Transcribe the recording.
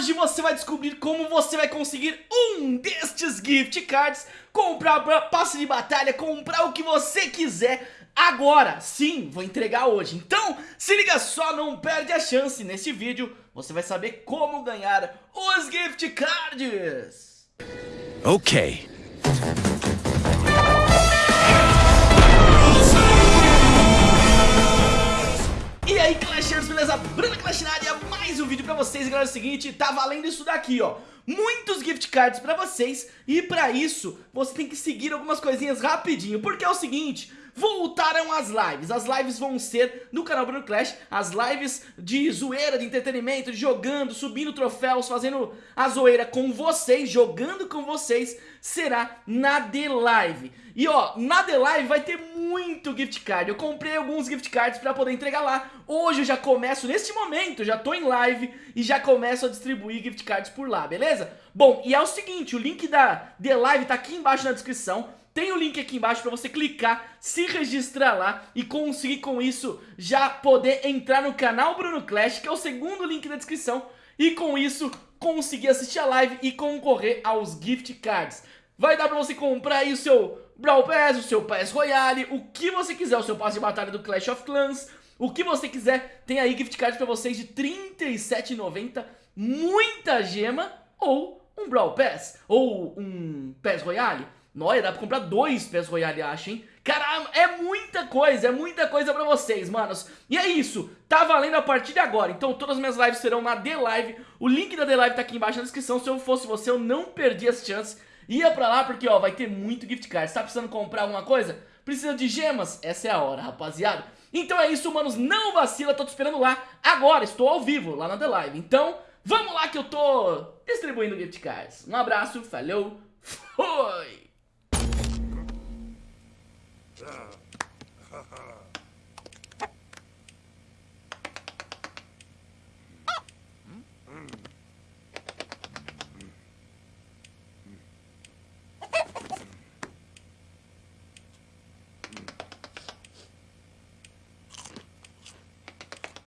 hoje você vai descobrir como você vai conseguir um destes gift cards, comprar passe de batalha, comprar o que você quiser agora, sim, vou entregar hoje. Então, se liga só, não perde a chance. Nesse vídeo, você vai saber como ganhar os gift cards. Ok. Beleza? Bruna área, mais um vídeo pra vocês. Galera, é o seguinte, tá valendo isso daqui, ó muitos gift cards pra vocês E pra isso, você tem que seguir algumas coisinhas rapidinho Porque é o seguinte, voltaram as lives As lives vão ser no canal Bruno Clash As lives de zoeira, de entretenimento, de jogando, subindo troféus Fazendo a zoeira com vocês, jogando com vocês Será na The Live E ó, na The Live vai ter muito gift card Eu comprei alguns gift cards pra poder entregar lá Hoje eu já começo, neste momento, já tô em live E já começo a distribuir gift cards por lá, beleza? Bom, e é o seguinte, o link da The Live tá aqui embaixo na descrição tem o link aqui embaixo para você clicar, se registrar lá e conseguir com isso já poder entrar no canal Bruno Clash, que é o segundo link na descrição, e com isso conseguir assistir a live e concorrer aos gift cards. Vai dar para você comprar aí o seu Brawl Pass, o seu Pass Royale, o que você quiser, o seu passe de batalha do Clash of Clans, o que você quiser, tem aí gift cards para vocês de R$ 37,90, muita gema ou um Brawl Pass, ou um Pass Royale. Noia, dá pra comprar dois PES Royale, acho, hein? Caramba, é muita coisa, é muita coisa pra vocês, manos. E é isso, tá valendo a partir de agora. Então todas as minhas lives serão na The Live. O link da The Live tá aqui embaixo na descrição. Se eu fosse você, eu não perdi as chances. Ia pra lá porque, ó, vai ter muito gift card. Você tá precisando comprar alguma coisa? Precisa de gemas? Essa é a hora, rapaziada. Então é isso, manos, não vacila, tô te esperando lá agora, estou ao vivo, lá na The Live. Então, vamos lá que eu tô distribuindo gift cards. Um abraço, falou,